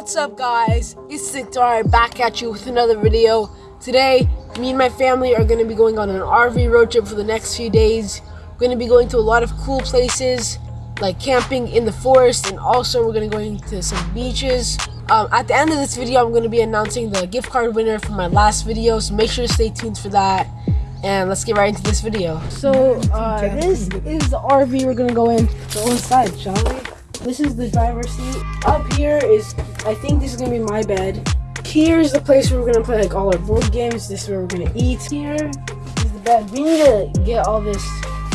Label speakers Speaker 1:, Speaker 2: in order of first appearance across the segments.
Speaker 1: What's up guys? It's Siktar back at you with another video. Today, me and my family are going to be going on an RV road trip for the next few days. We're going to be going to a lot of cool places like camping in the forest and also we're going to go into some beaches. Um, at the end of this video, I'm going to be announcing the gift card winner from my last video, so make sure to stay tuned for that. And let's get right into this video. So, uh, this is the RV we're going to go in. Go inside, shall we? This is the driver's seat. Up here is, I think this is gonna be my bed. Here's the place where we're gonna play like all our board games. This is where we're gonna eat. Here is the bed. We need to get all this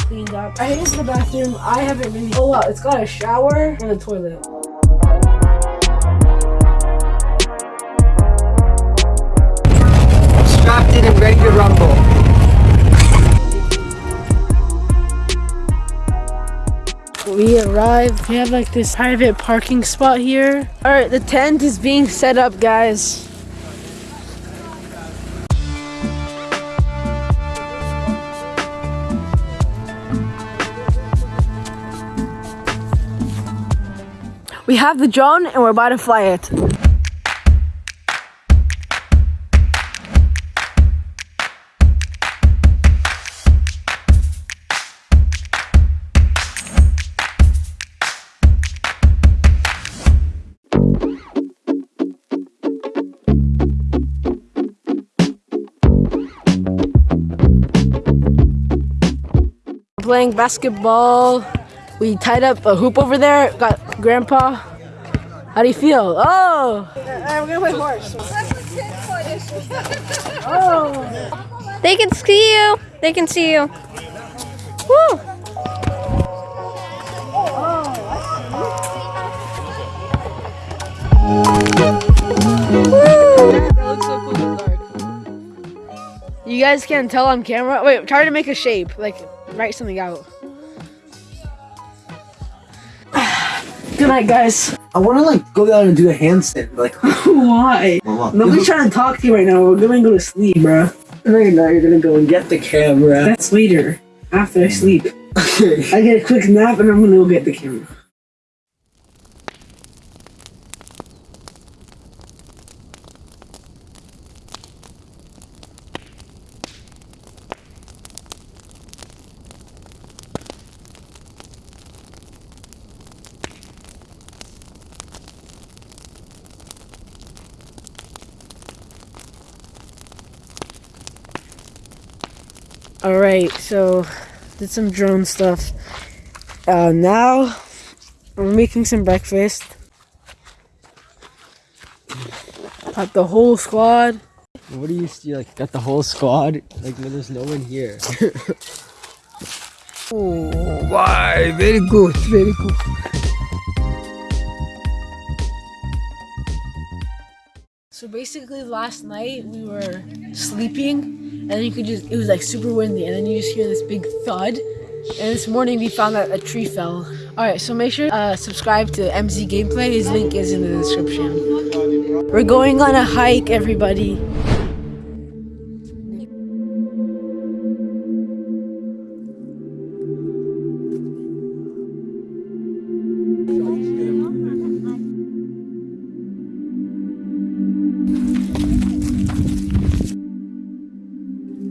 Speaker 1: cleaned up. Right, here's the bathroom. I haven't really, oh wow, it's got a shower and a toilet.
Speaker 2: Strapped in and ready to rumble.
Speaker 1: We arrived. We have like this private parking spot here. All right, the tent is being set up, guys. We have the drone and we're about to fly it. Playing basketball. We tied up a hoop over there. Got grandpa. How do you feel? Oh! we're gonna play horse.
Speaker 3: oh! They can see you. They can see you. Woo!
Speaker 1: You guys can't tell on camera. Wait, try to make a shape. Like, write something out. Good night, guys.
Speaker 2: I want to like go down and do a handstand. Like,
Speaker 1: why? Well, Nobody's trying to talk to you right now. We're gonna go to sleep, bro.
Speaker 2: Right now, you're gonna go and get the camera.
Speaker 1: That's later, after I sleep. Okay. I get a quick nap and I'm gonna go get the camera. All right, so did some drone stuff. Uh, now we're making some breakfast. Got the whole squad.
Speaker 2: What do you see? Like, got the whole squad? Like, when there's no one here. oh, why? Very good, very good.
Speaker 1: So basically, last night we were sleeping and you could just it was like super windy and then you just hear this big thud. And this morning we found that a tree fell. All right so make sure uh subscribe to mz gameplay. His link is in the description. We're going on a hike everybody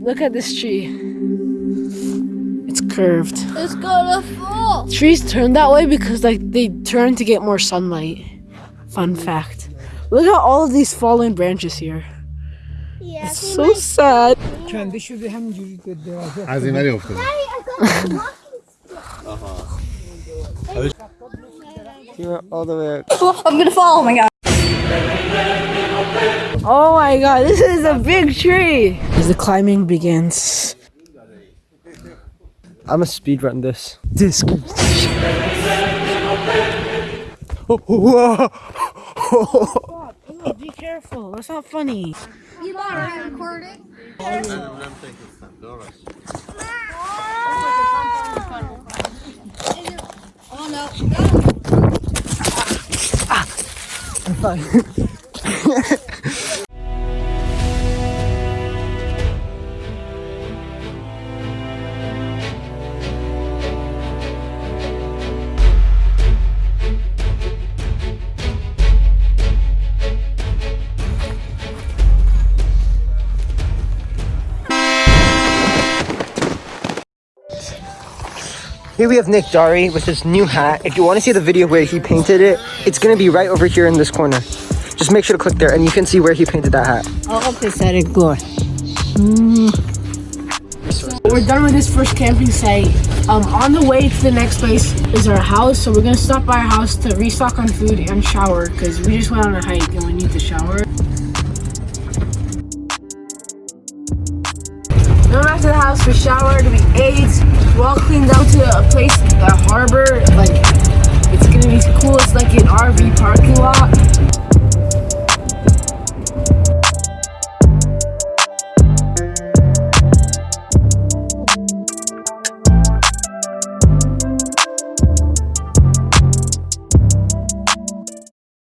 Speaker 1: Look at this tree. It's curved.
Speaker 3: It's gonna fall.
Speaker 1: Trees turn that way because like they turn to get more sunlight. Fun fact. Look at all of these fallen branches here. Yeah, it's so sad.
Speaker 2: You're all the way.
Speaker 3: I'm gonna fall. Oh my god.
Speaker 1: Oh my god, this is a big tree! As the climbing begins.
Speaker 2: I'm a speed run this. This. oh,
Speaker 1: whoa. be careful, that's not funny.
Speaker 3: You not recording? Oh no.
Speaker 2: Ah, I'm fine. Here we have Nick Dari with his new hat. If you want to see the video where he painted it, it's going to be right over here in this corner. Just make sure to click there and you can see where he painted that hat. Oh, okay, said it good.
Speaker 1: We're done with this first camping site. Um, on the way to the next place is our house, so we're gonna stop by our house to restock on food and shower because we just went on a hike and we need to shower. Then after the house, we showered, we ate, we all cleaned out to a place, the harbor. Like it's gonna be cool. It's like an RV parking lot.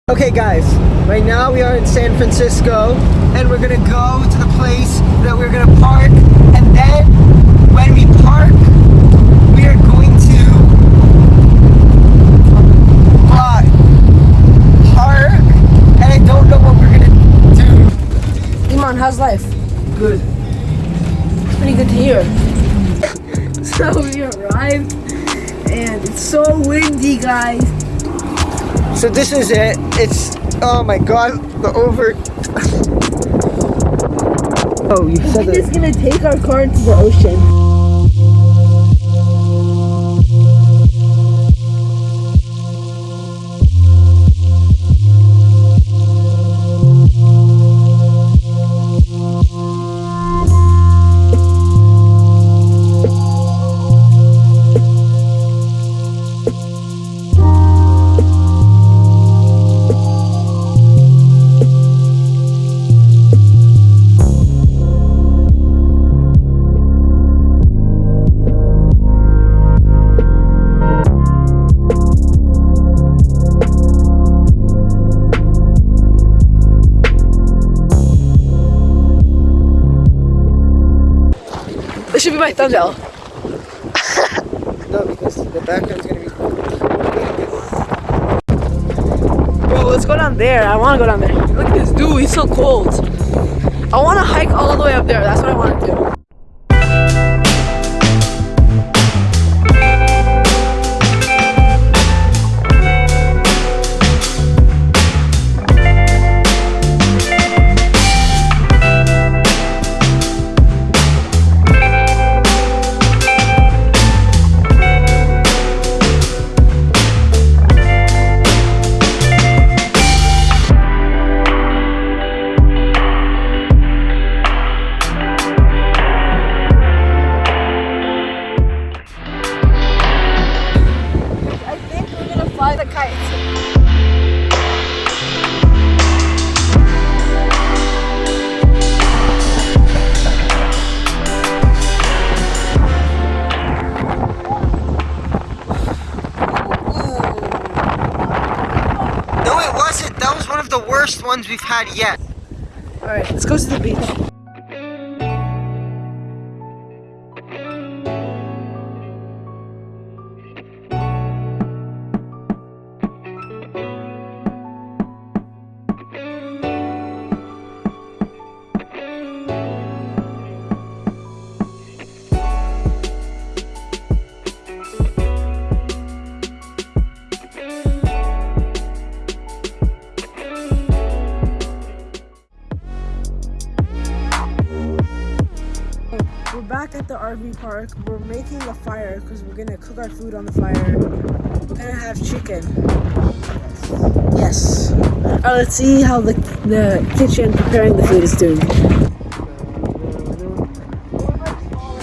Speaker 2: Okay guys, right now we are in San Francisco and we're gonna go to the place that we're gonna park
Speaker 1: guys.
Speaker 2: So this is it. It's, oh my god, the over. oh, you said
Speaker 1: We're
Speaker 2: that.
Speaker 1: just gonna take our car into the ocean. This should be my thumbnail.
Speaker 2: No, because the background's gonna be.
Speaker 1: Bro, let's go down there. I wanna go down there. Look at this dude, he's so cold. I wanna hike all the way up there. That's what I wanna do.
Speaker 2: Ones yet.
Speaker 1: Alright, let's go to the beach. Back at the RV park. We're making a fire because we're gonna cook our food on the fire. We're gonna have chicken. Yes. Alright, let's see how the the kitchen preparing the food is doing.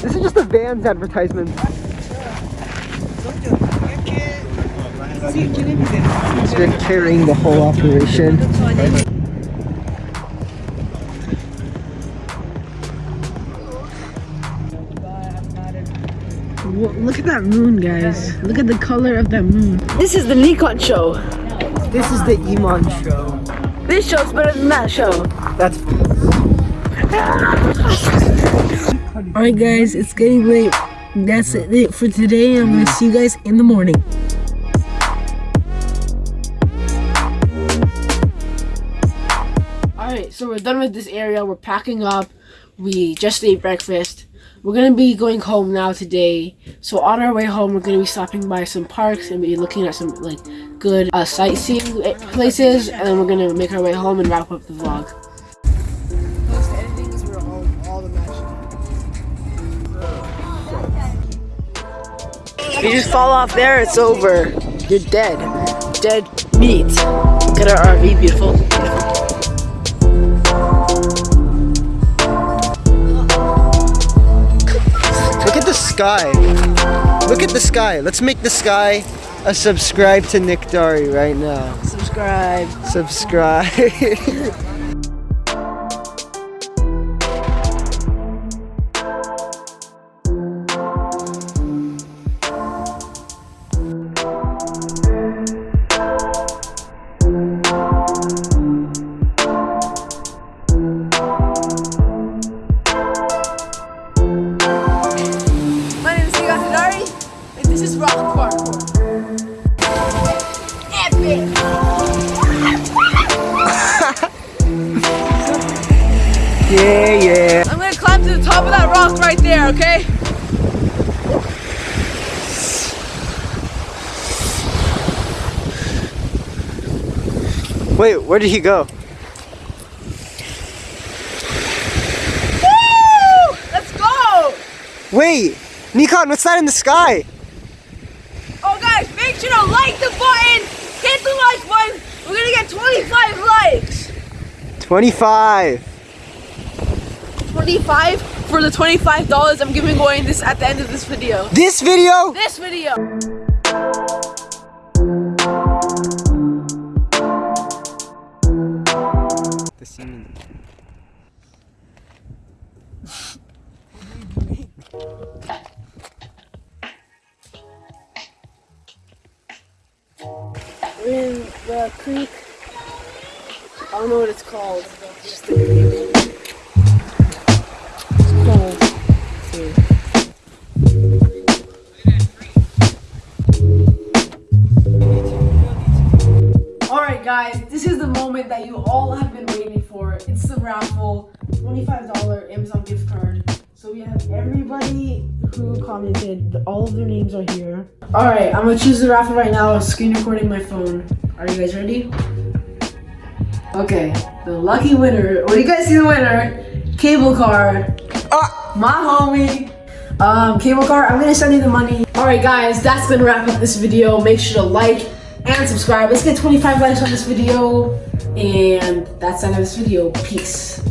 Speaker 2: This is just a Vans advertisement. They're carrying the whole operation.
Speaker 1: Whoa, Look at that moon, guys. Look at the color of that moon. This is the Nikon show.
Speaker 2: This is the Iman show.
Speaker 1: This show's better than that show.
Speaker 2: That's
Speaker 1: Alright guys, it's getting late. That's it for today. I'm gonna see you guys in the morning. Alright, so we're done with this area. We're packing up. We just ate breakfast. We're gonna be going home now today. So on our way home, we're gonna be stopping by some parks and be looking at some like good uh, sightseeing eh, places, and then we're gonna make our way home and wrap up the vlog.
Speaker 2: If you just fall off there, it's over. You're dead. Dead meat.
Speaker 1: Look at our RV, beautiful.
Speaker 2: Look sky. Look at the sky. Let's make the sky a subscribe to Nick Dari right now.
Speaker 1: Subscribe.
Speaker 2: Subscribe.
Speaker 1: this is Rock Parkour. Epic!
Speaker 2: yeah, yeah.
Speaker 1: I'm gonna climb to the top of that rock right there, okay?
Speaker 2: Wait, where did he go?
Speaker 1: Woo! Let's go!
Speaker 2: Wait, Nikon, what's that in the sky?
Speaker 1: Sure to like the button, hit the like button. We're gonna get 25 likes.
Speaker 2: 25.
Speaker 1: 25 for the $25 I'm giving away this at the end of this video.
Speaker 2: This video?
Speaker 1: This video. The. Creek. I don't know what it's called. It's just a creek. It's cold. too. Alright guys, this is the moment that you all have been waiting for. It's the raffle, $25 Amazon gift card. So we have everybody who commented, all of their names are here. Alright, I'm gonna choose the raffle right now. I'm screen recording my phone. Are you guys ready? Okay, the lucky winner. Well, you guys see the winner. Cable car.
Speaker 2: Ah!
Speaker 1: My homie. Um, cable car, I'm gonna send you the money. Alright guys, that's gonna wrap up this video. Make sure to like and subscribe. Let's get 25 likes on this video. And that's the end of this video. Peace.